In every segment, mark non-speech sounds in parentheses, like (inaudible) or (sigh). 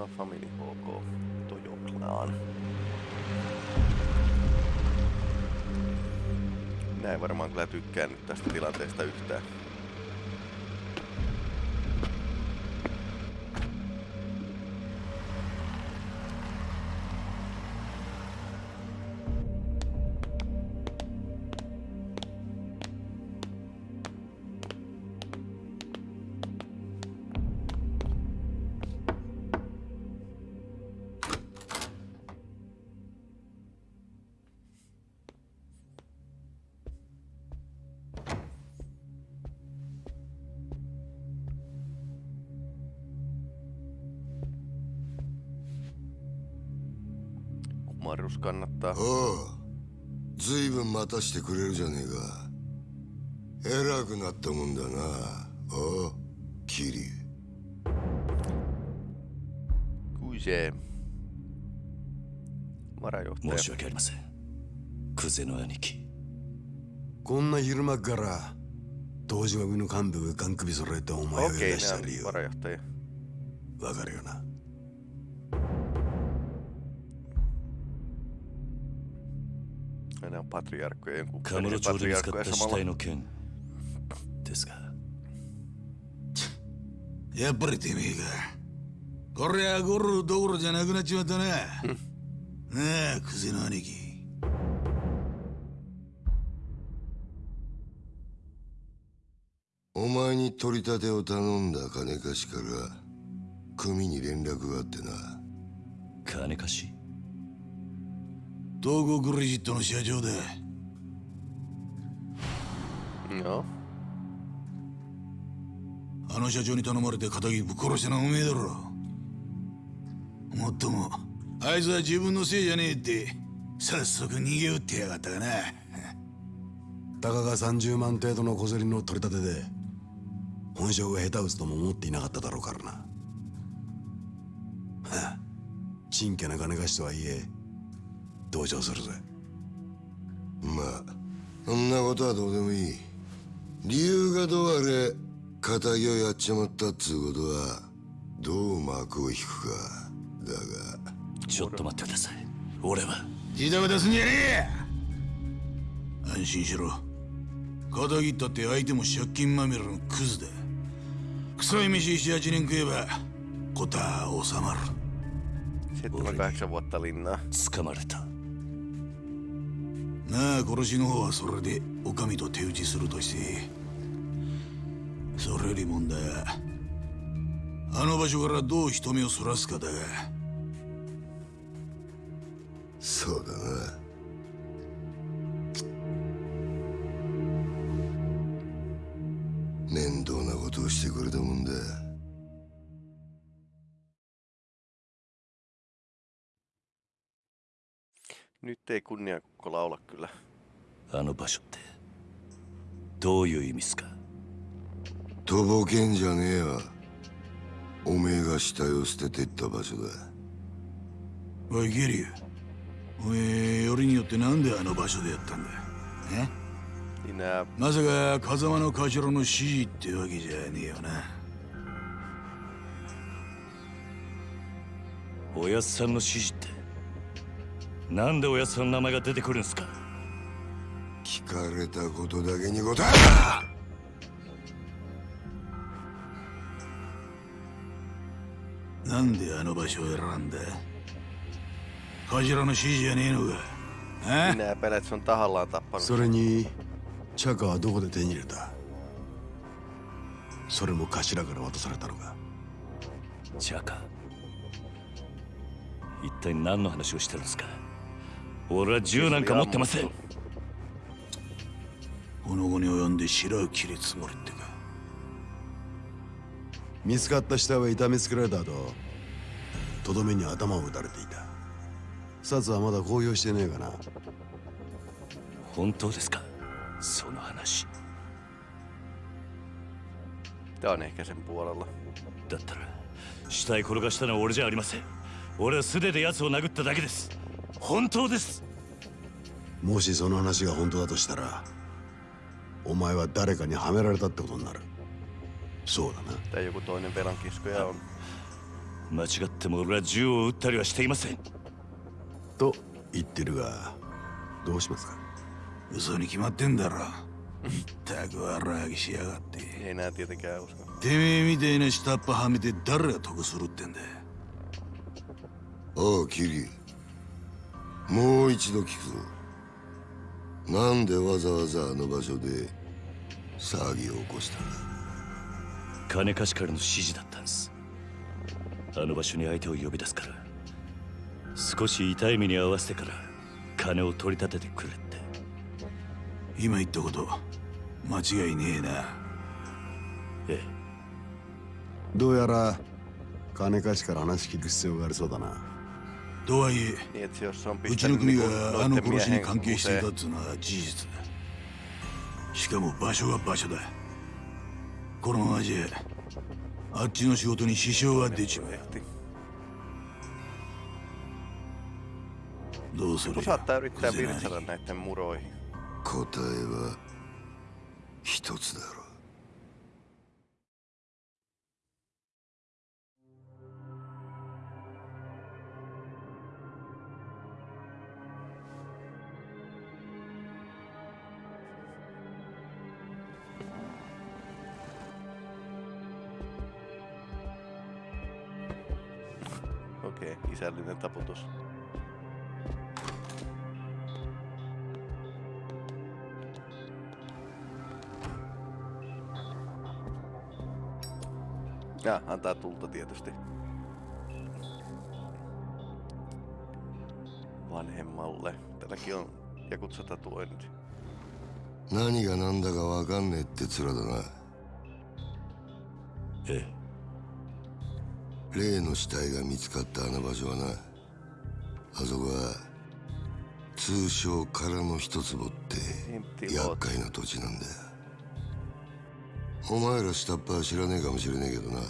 Tämä Family HK Tojo Clan. Varmaan kyllä tykkää nyt tästä tilanteesta yhtään. Kannattaa. おうずいぶん待たしてくれるじゃねえか偉くなったもんだなおうキリ. Varajohtaja. 申し訳ありませんクゼの兄貴こんな昼間っから東島組の幹部がガン首揃えてお前を呼び出した理由.わかるよな Jonkun カムロ町で見つかった死.体の件ですがやっぱりてめえか。こりゃゴルどころじゃなくなっちまったな。なあ、クゼの兄貴。お前に取り立てを頼んだ金貸しから組に連絡があってな金貸し東郷クレジットの社長だ。あの社長に頼まれて仇ぶっ殺したのはおめえだろ。もっとも、あいつは自分のせいじゃねえって、早速逃げ打ってやがったがな。たかが30万程度の小競りの取り立てで本性が下手打つとも思っていなかっただろうからなはあちんけな金貸しとはいえ同情するぜ。まあそんなことはどうでもいい。理由がどうあれ仇をやっちまったっつうことはどう幕を引くか。だが。ちょっと待ってください。俺は。自宅出すんじゃねえ安心しろ。仇ったって相手も借金まみれのクズだ。臭い飯78年食えばことは収まる。7 8 vuotta linnaa. 捕まれたなあ殺しの方はそれで女将と手打ちするとして。それより問題はあの場所からどう人目をそらすかだ。がそうだな。Nyt ei kunniakukko laula kyllä. あの場所ってどういう意味っすかとぼけんじゃねえわおめえが死体を捨ててった場所だおいゲリュおめえよりによってなんであの場所でやったんだえ Niin nää まさか風間の頭の指示ってわけじゃねえよなおやっさんの指示ってなんでおやっさんの名前が出てくるんすか？聞かれたことだけに答えなんであの場所を選んだ？頭の指示じゃねえのか？え？minä epäilen, että se on tahallaan tappanut. それにチャカはどこで手に入れた？それも頭から渡されたのか？チャカ一体何の話をしてるんですか？俺は銃なんか持ってません。この後に及んで白を切りつもりってか。見つかった死体は痛めつけられた後とどめに頭を打たれていた。札はまだ公表してねえかな。本当ですか？その話。sen puolella. だったら死体転がしたのは俺じゃありません。俺は素手で奴を殴っただけです本当です。もしその話が本当だとしたらお前は誰かにはめられたってことになる。そうだな.間違っても俺は銃を撃ったりはしていません。と言ってるがどうしますか？嘘に決まってんだろ。ったく悪あぎしやがって.てめえみたいな下っ端はめて誰が得するってんだおうキリもう一度聞くぞ。なんでわざわざあの場所で騒ぎを起こしたんだ？金貸しからの指示だったんです。あの場所に相手を呼び出すから。少し痛い目に合わせてから金を取り立ててくれって。今言ったこと間違いねえな。ええ。どうやら金貸しから話聞く必要がありそうだなとはいえ、うちの国があの殺しに関係していたってうのは事実だ。しかも場所は場所だ。このまじ、あっちの仕事に支障は出ちまう。どうする答えは一つだろう。Antaa tulta tietysti. Vanhemmalle. Tälläkin on jakutsa tatuoinnit. 何が何だか分かんねえって面だな。ええ。例の死体が見つかったあの場所はな。あそこは通称空の一坪って厄介な土地なんだよ。お前ら下っ端は知らねえかもしれねえけどな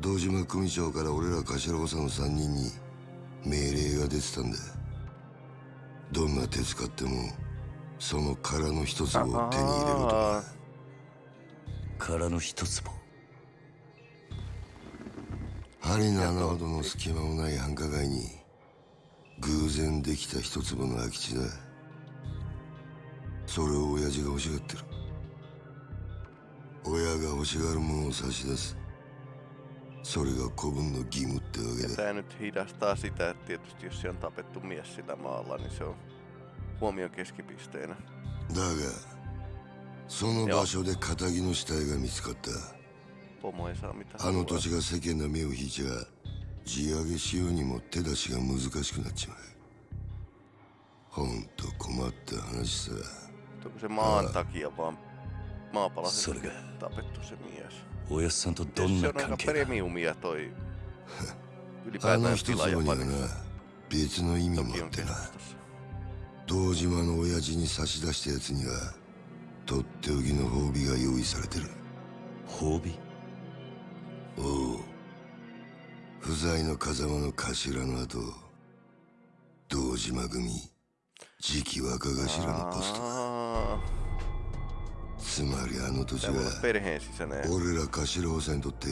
堂島組長から俺ら頭補佐の3人に命令が出てたんだ。どんな手使ってもその空の一坪を手に入れろとか。空の一坪針の穴ほどの隙間もない繁華街に偶然できた一坪の空き地だ。それを親父が欲しがってる。親が欲しがるものを差し出すそれが子分の義務ってわけだ tää nyt hidastaa sitä, että tietysti jos siellä on tapettu mies sillä maalla, niin se on huomion keskipisteenä. だがその場所で仇の死体が見つかったあの.土地が世間の目を引いちゃ地上げしようにも手出しが難しくなっちまうほんと困った話さ Onko se maan おやっさんとどんな関係 (laughs) だあな人とはな別の意味を持ってな。堂島の親父に差し出したやつにはとっておきの褒美が用意されてる。褒美？おう。不在の風間の頭の後堂島組次期若頭のポスト。つまりあの土地は.俺ら頭補佐にとって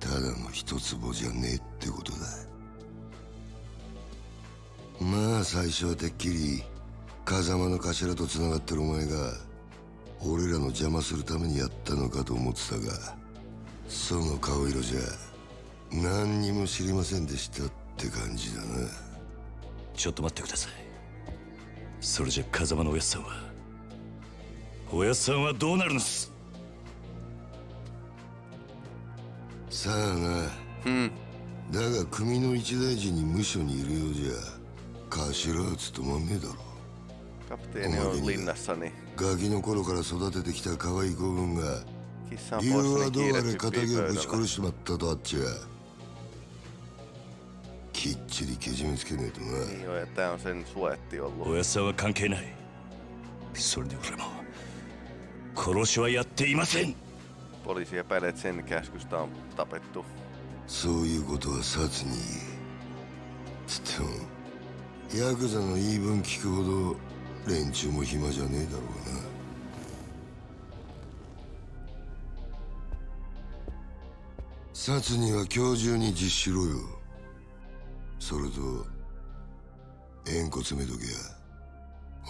ただの一坪じゃねえってことだ。まあ最初はてっきり風間の頭と繋がってるお前が俺らの邪魔するためにやったのかと思ってたがその顔色じゃ何にも知りませんでしたって感じだな。ちょっと待ってください。それじゃ風間のおやっさんはおやっさんはどうなるのっす？さあな。Hmm. だが組の一大事に無所にいるようじゃ頭は務まんねえだろ Kapteeni on linnassa, niin ガキの頃から育ててきた可愛い子分が理由はどうあれ仇をぶち.殺しちまったとあっちゃ。きっちりけじめつけねえとな。お.やっさんは関係ない。それで俺も殺しはやっていません。Poliisi epäilee, että sen käskystä on tapettu. そういうことは殺に言えつってもヤクザの言い分聞くほど連中も暇じゃねえだろうな。殺には今日中に実施しろよ。それと縁故詰めとけや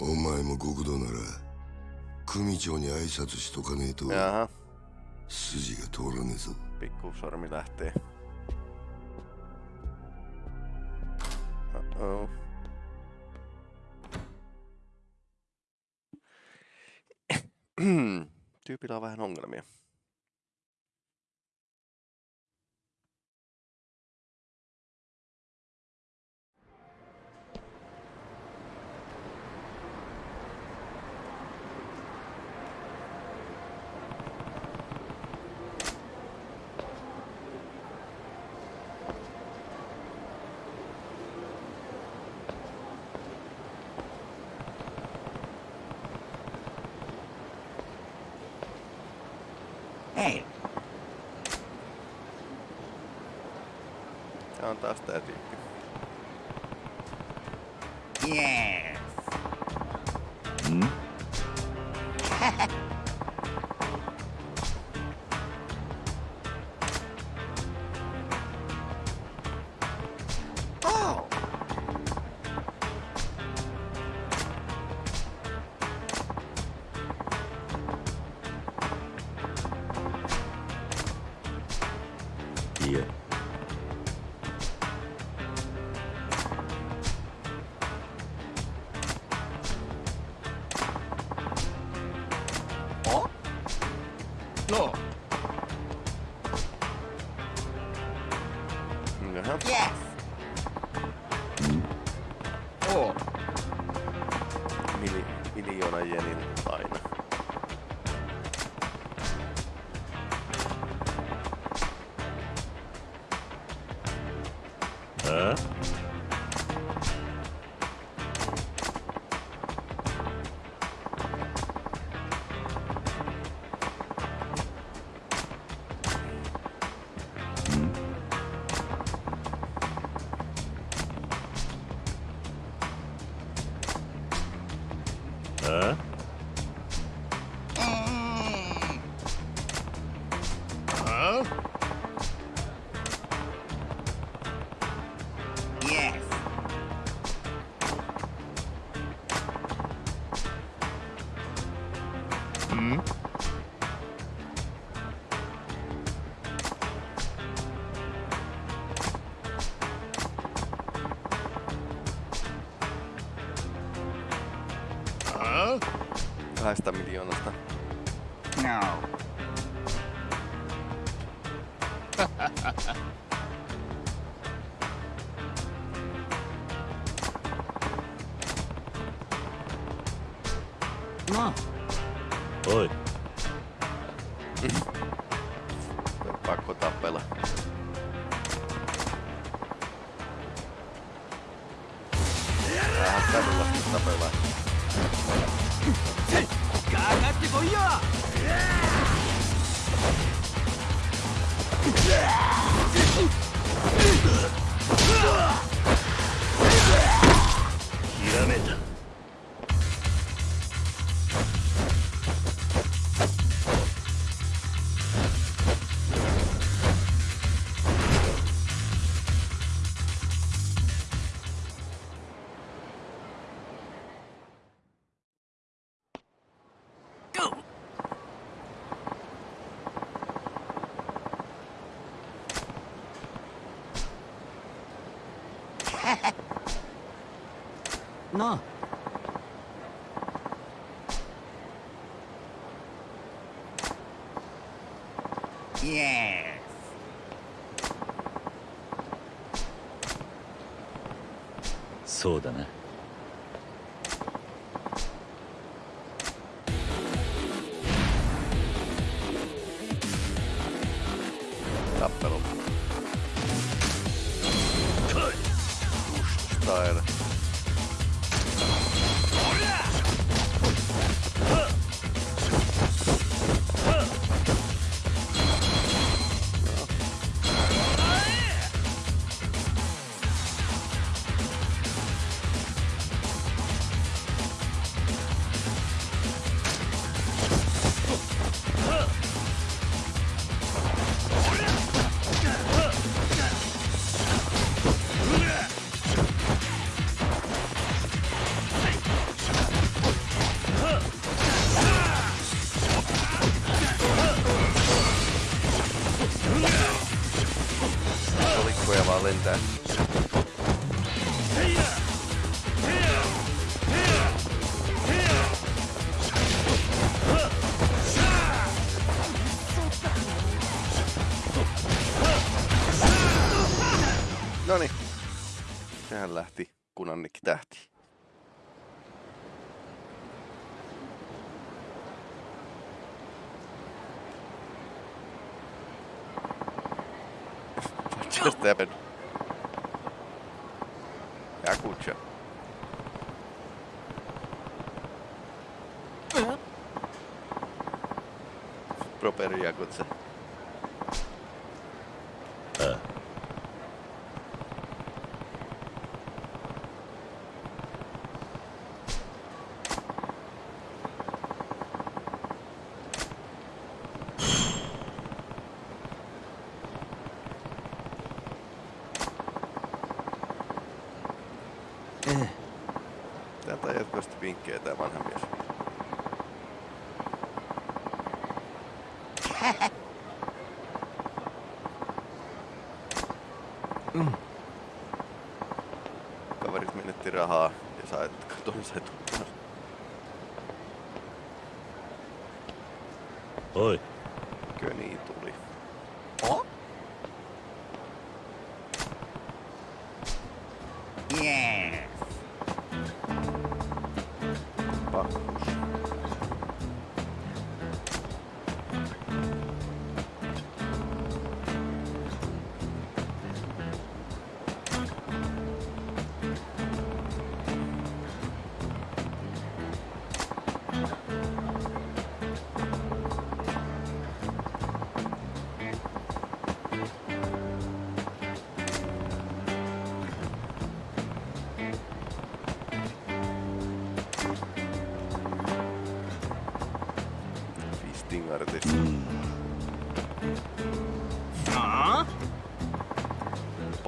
お前も極道なら組長に挨拶しとかねえと筋が通らねえぞ。ピッコフサラミラッテ Tyypillä on vähän みや Tää on taas tää tyyppi. yes. oh, (laughs) あ Kahdesta miljoonasta. No, no, おい Pakko tappella. Vähän kadulla sitten なあ。イエそうだな。bitte sterben. Ja gut, ja. Eh? Proper Jagotze. liikkeä tää vanha mies. Mm. Kaverit menetti rahaa ja sai, katon, sai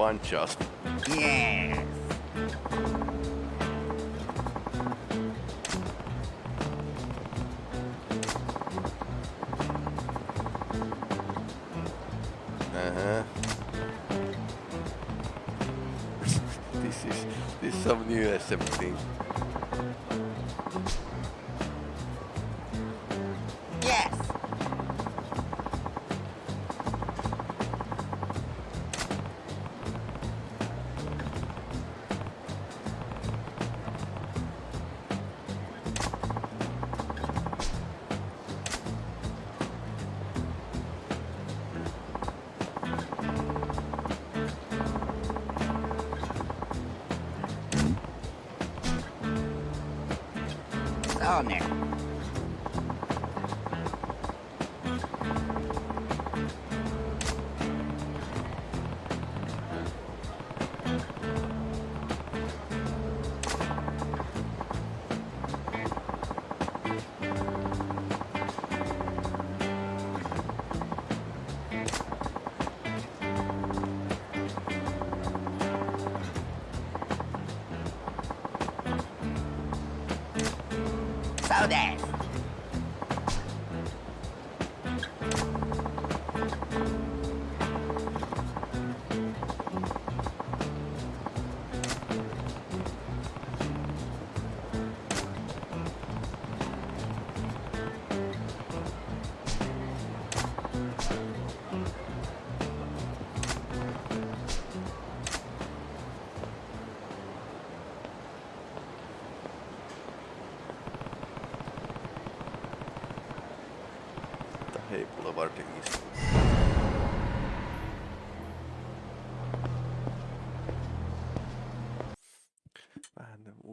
bunch of... Yeah! そう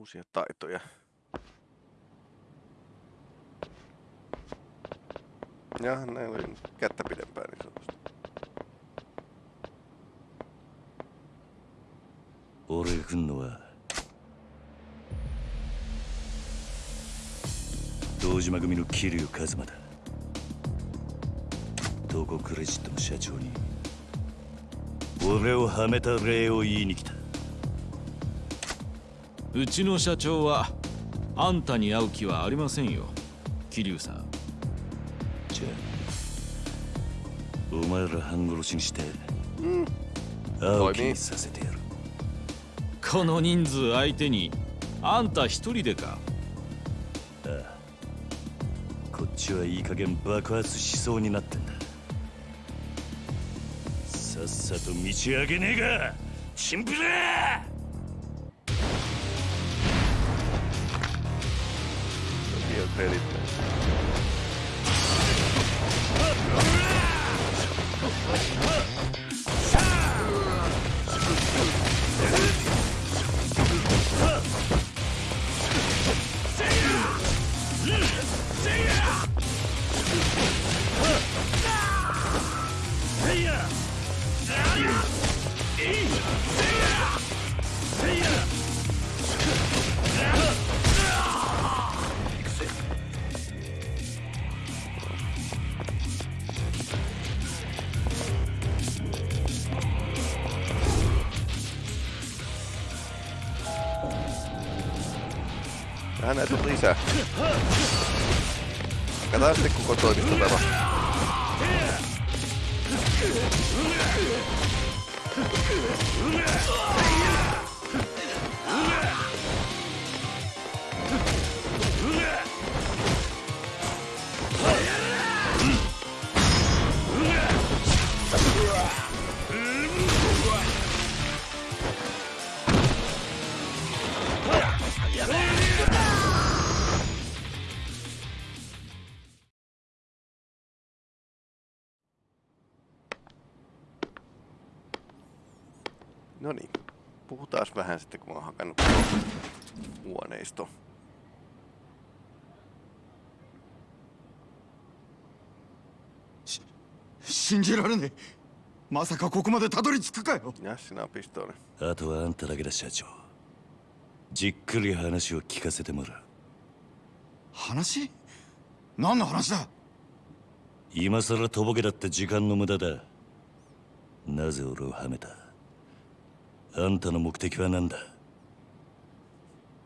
uusia taitoja. Ja näin oli kättä pidempään niin sanotusti. 俺が来んのは堂島組の桐生一馬だ東郷クレジットの社長に俺をはめた礼を言いに来たうちの社長はあんたに会う気はありませんよ。桐生さん。じゃあお前ら半殺しにして会う気にさせてやる。この人数相手にあんた一人でか。こっちはいい加減爆発しそうになってんだ。さっさと道上げねえがチンピラ pelit. Näitä on lisää. Katsotaan sitten koko toimisto tämä. Puhutaan vähän sitten, kun mä oon hakannut huoneisto. 信じられねえまさかここまでたどり着くかよ Ja sinä on pistooli. あとはあんただけだ社長じっくり話を聞かせてもらう話何の話だ今さらとぼけだって時間の無駄だなぜ俺をはめたあんたの目的は何だ？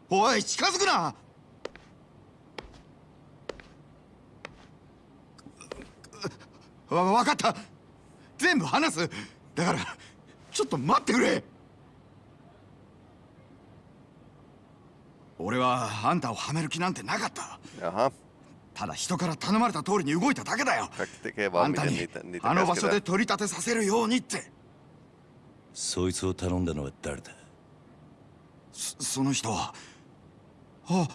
おい近づくな！わ分かった。全部話す。だからちょっと待ってくれ。俺はあんたをはめる気なんてなかった.ただ人から頼まれた通りに動いただけだよ。あんたにあの場所.で取り立てさせるようにってそいつを頼んだのは誰だ？そその人は。あ。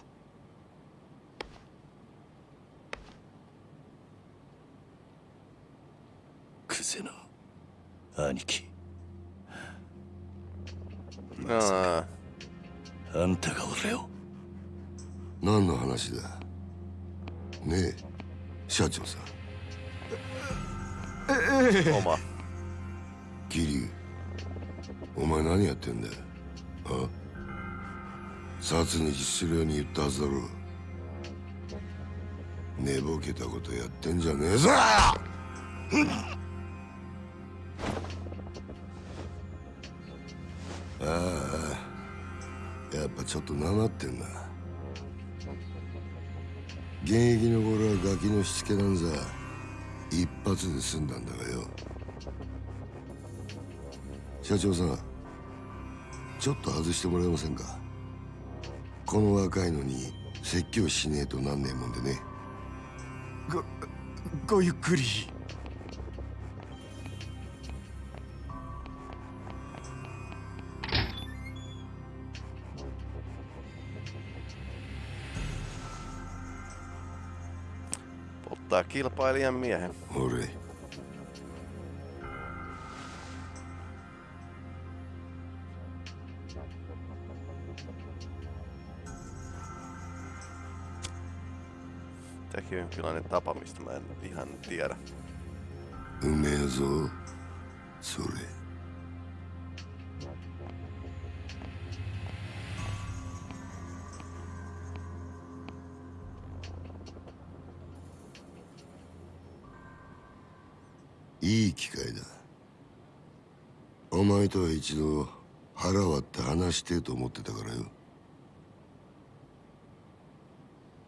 クゼの兄貴。Aa, あ。んたが俺を？何の話だ？ねえ社長さん。oma. 桐生お前何やってんだよ？あ？殺に実するように言ったはずだろ。寝ぼけたことやってんじゃねえぞ！ああやっぱちょっとなまってんな。現役の頃はガキのしつけなんざ一発で済んだんだがよ。社長さんちょっと外してもらえませんか？この若いのに説教しねえとなんねえもんでね。ごごゆっくり。Ottaa kilpailijan miehen. 俺 jonkinlainen tapa, mistä mä en ihan tiedä. うめえぞそれいい機会だお前とは一度腹割って話してと思ってたからよ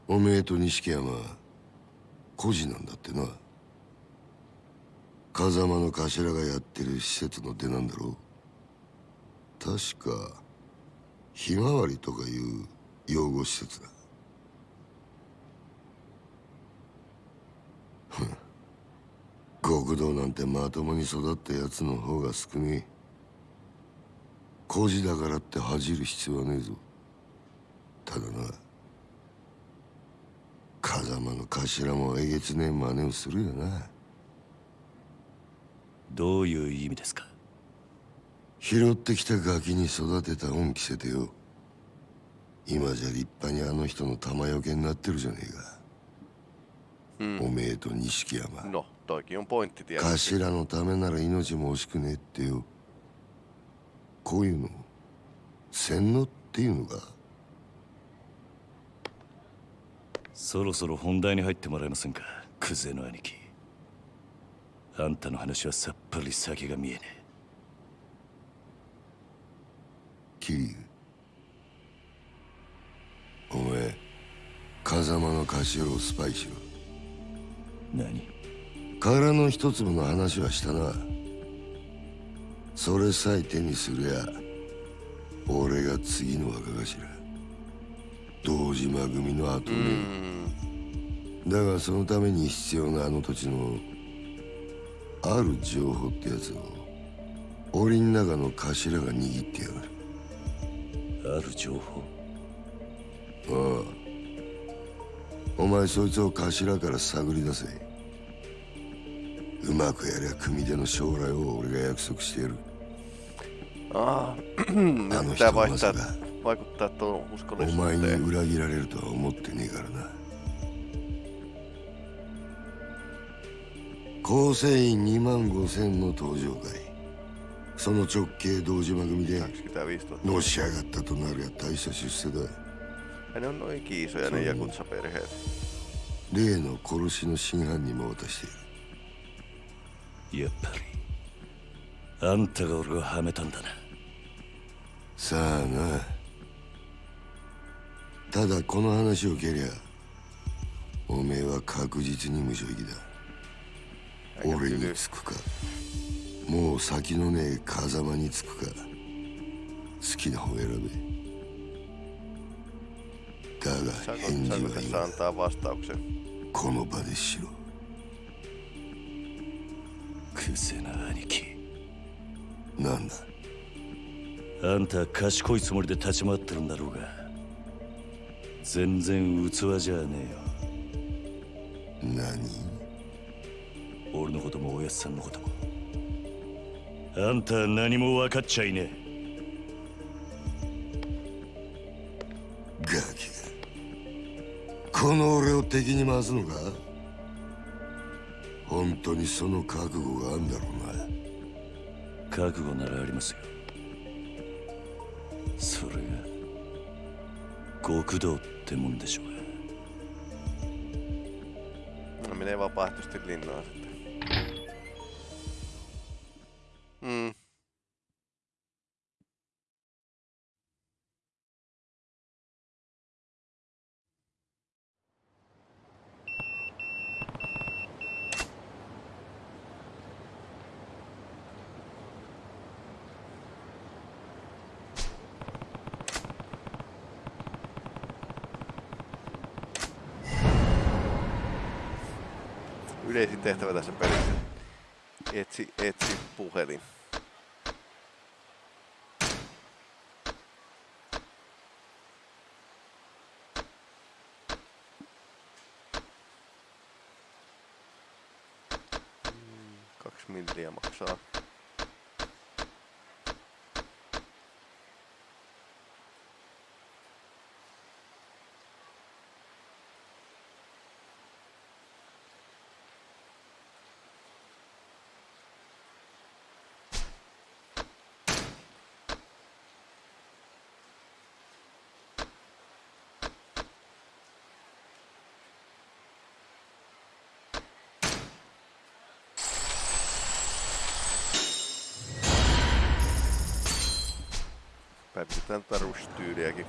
おめえと錦山孤児なんだってな風間の頭がやってる施設の出なんだろう。確かひまわりとかいう養護施設だ。極道なんてまともに育ったやつの方が少ねえ。孤児だからって恥じる必要はねえぞ。ただな。風間の頭もえげつねえ真似をするよな。どういう意味ですか？拾ってきたガキに育てた恩着せてよ。今じゃ立派にあの人の玉よけになってるじゃねえか、おめえと錦山。No. 頭のためなら命も惜しくねえってよ。こういうの。洗脳っていうのかそろそろ本題に入ってもらえませんか？クゼの兄貴。あんたの話はさっぱり先が見えねえ。桐生お前風間の頭をスパイしろ。何？殻の一粒の話はしたな。それさえ手にすりゃ俺が次の若頭。堂島組の後目だがそのために必要なあの土地のある情報ってやつを檻の中の頭が握ってやがる。ある情報。ああ。お前そいつを頭から探り出せ。うまくやりゃ組手の将来を俺が約束してやる。Ah, あ nyt の人まさかお前に.裏切られるとは思ってねえからな構成員2万5千の登場会。その直系堂島組で25 000. のし上がったとなるや大した出世だ.例の殺しの真犯人も渡している。やっぱりあんたが俺をはめたんだな。さあな。ただこの話を蹴りゃおめえは確実に無正義だ。Aika 俺に.つくか？もう先のねえ風間につくか？好きな方選べ。だが返事は今?この場でしろ。クゼな兄貴。なんだ？あんた賢いつもりで立ち回ってるんだろうが全然器じゃねえのこともおやっさんのことも。あんたは何も分かっちゃいねガキ。がこの俺を敵に回すのか？本当にその覚悟があんだろうな。え覚悟ならありますよ。それが極道ってもんでしょう。が No menee vapaaehtoisesti linnaan sitten. Mm. Tehtävä tässä pelissä. Etsi, etsi puhelin. Kaksi milliä maksaa. sen tarvitsisi tyyliäkin.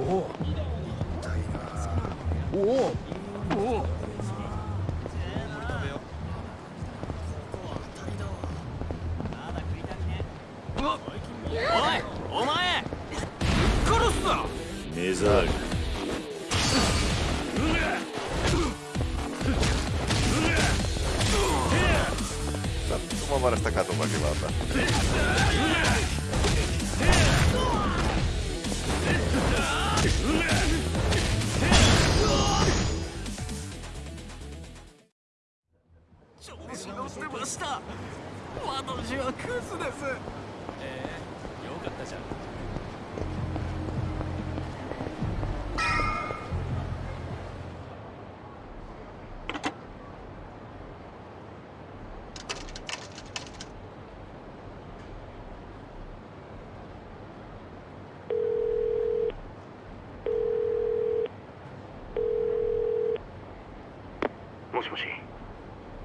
Oh. おおおおおいお前殺すぞメザーリ 말을딱가도막이만 다. 調子乗ってました。私はクズです。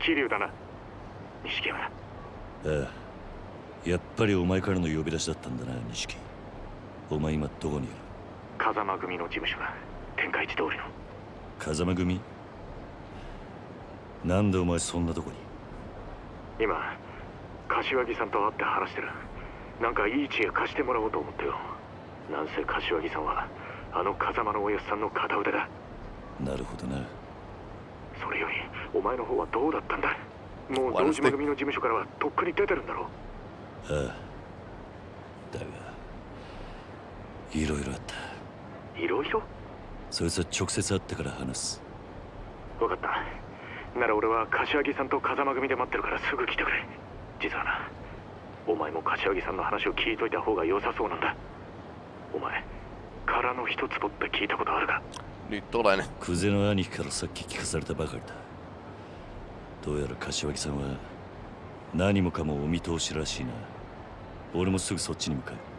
桐生だな。錦山。だああ。やっぱりお前からの呼び出しだったんだな錦。お前今どこにいる？風間組の事務所だ天下一通りの。風間組？なんでお前そんなとこに？今柏木さんと会って話してる。なんかいい知恵貸してもらおうと思ってよ。なんせ柏木さんはあの風間のおやっさんの片腕だ。なるほどな。それよりお前の方はどうだったんだもう堂島組の事務所からはとっくに出てるんだろああ。だがいろいろあった。いろいろそいつは直接会ってから話す。分かった。なら俺は柏木さんと風間組で待ってるからすぐ来てくれ。実はなお前も柏木さんの話を聞いといた方が良さそうなんだ。お前空の一坪って聞いたことあるか？Nyt olen. クゼの兄貴どうやら柏木さんは何もかもお見通しらしいな。俺もすぐそっちに向かう。